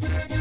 Yeah.